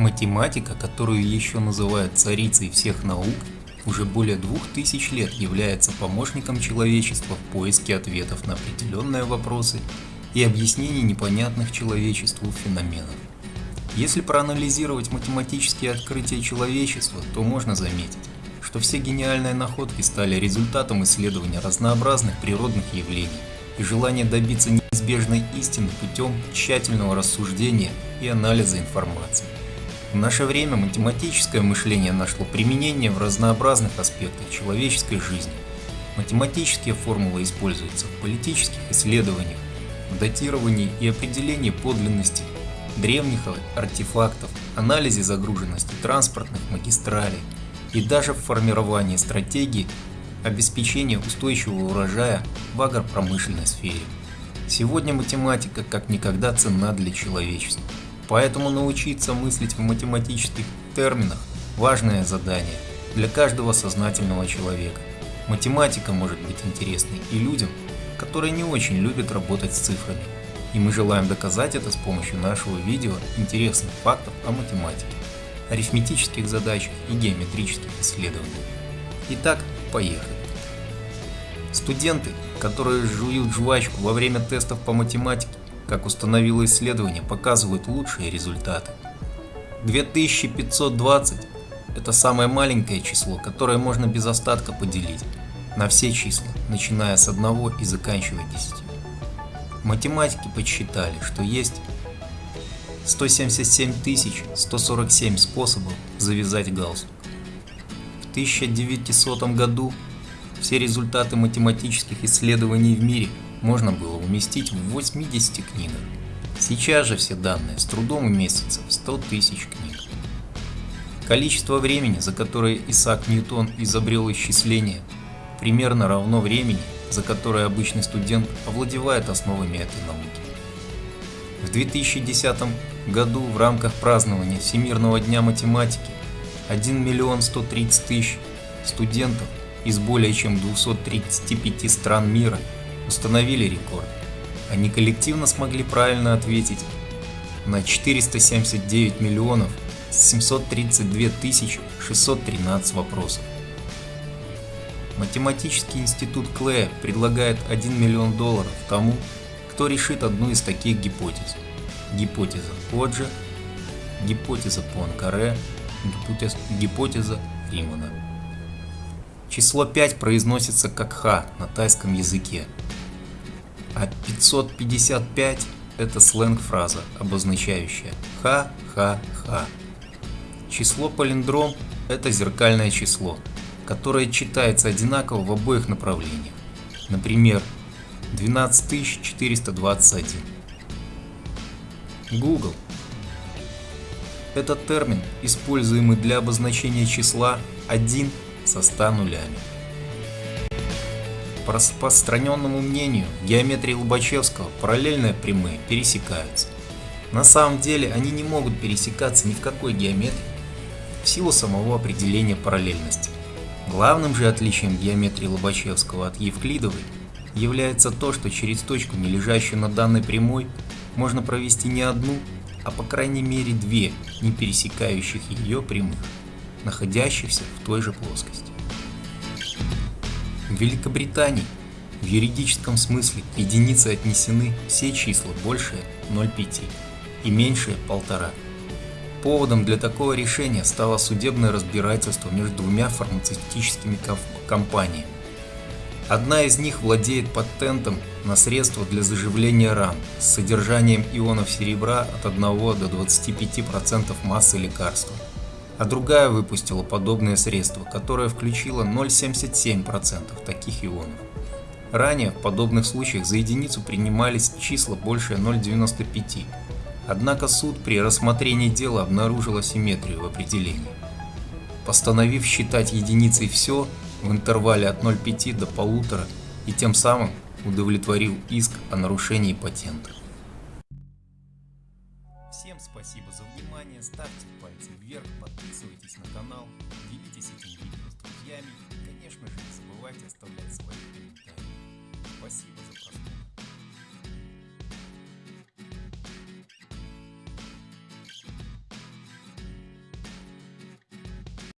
Математика, которую еще называют царицей всех наук, уже более двух тысяч лет является помощником человечества в поиске ответов на определенные вопросы и объяснений непонятных человечеству феноменов. Если проанализировать математические открытия человечества, то можно заметить, что все гениальные находки стали результатом исследования разнообразных природных явлений и желания добиться неизбежной истины путем тщательного рассуждения и анализа информации. В наше время математическое мышление нашло применение в разнообразных аспектах человеческой жизни. Математические формулы используются в политических исследованиях, в датировании и определении подлинности древних артефактов, анализе загруженности транспортных магистралей и даже в формировании стратегии обеспечения устойчивого урожая в агропромышленной сфере. Сегодня математика как никогда ценна для человечества. Поэтому научиться мыслить в математических терминах – важное задание для каждого сознательного человека. Математика может быть интересной и людям, которые не очень любят работать с цифрами. И мы желаем доказать это с помощью нашего видео интересных фактов о математике, арифметических задачах и геометрических исследованиях. Итак, поехали. Студенты, которые жуют жвачку во время тестов по математике, как установило исследование, показывают лучшие результаты. 2520 – это самое маленькое число, которое можно без остатка поделить на все числа, начиная с 1 и заканчивая 10. Математики подсчитали, что есть 177 147 способов завязать галстук. В 1900 году все результаты математических исследований в мире – можно было уместить в 80 книгах. Сейчас же все данные с трудом уместятся в 100 тысяч книг. Количество времени, за которое Исаак Ньютон изобрел исчисление, примерно равно времени, за которое обычный студент овладевает основами этой науки. В 2010 году в рамках празднования Всемирного дня математики 1 миллион 130 тысяч студентов из более чем 235 стран мира установили рекорд. Они коллективно смогли правильно ответить на 479 миллионов 732 тысячи 613 вопросов. Математический институт Клея предлагает 1 миллион долларов тому, кто решит одну из таких гипотез. Гипотеза Ходжа, гипотеза Пуанкаре, гипотеза, гипотеза Римана. Число 5 произносится как Х на тайском языке, а 555 – это сленг-фраза, обозначающая «ха-ха-ха». Число палиндром – это зеркальное число, которое читается одинаково в обоих направлениях. Например, 12421. Google – это термин, используемый для обозначения числа 1 со 100 нулями. По распространенному мнению, в геометрии Лобачевского параллельные прямые пересекаются. На самом деле они не могут пересекаться ни в какой геометрии в силу самого определения параллельности. Главным же отличием геометрии Лобачевского от Евклидовой является то, что через точку, не лежащую на данной прямой, можно провести не одну, а по крайней мере две не пересекающих ее прямых, находящихся в той же плоскости. В Великобритании в юридическом смысле к единице отнесены все числа большие 0,5 и меньшие 1,5. Поводом для такого решения стало судебное разбирательство между двумя фармацевтическими компаниями. Одна из них владеет патентом на средства для заживления ран с содержанием ионов серебра от 1 до 25% массы лекарства – а другая выпустила подобное средство, которое включило 0,77% таких ионов. Ранее в подобных случаях за единицу принимались числа больше 0,95, однако суд при рассмотрении дела обнаружил асимметрию в определении, постановив считать единицей все в интервале от 0,5 до 1,5 и тем самым удовлетворил иск о нарушении патента. Спасибо за внимание, ставьте пальцы вверх, подписывайтесь на канал, делитесь этим видео с друзьями и, конечно же, не забывайте оставлять свои комментарии. Спасибо за.